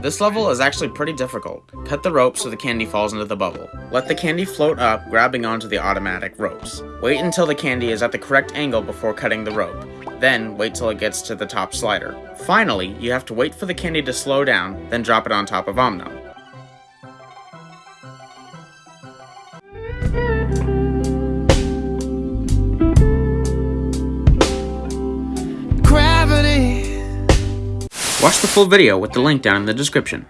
This level is actually pretty difficult. Cut the rope so the candy falls into the bubble. Let the candy float up, grabbing onto the automatic ropes. Wait until the candy is at the correct angle before cutting the rope. Then, wait till it gets to the top slider. Finally, you have to wait for the candy to slow down, then drop it on top of Om Nom. Watch the full video with the link down in the description.